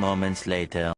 moments later.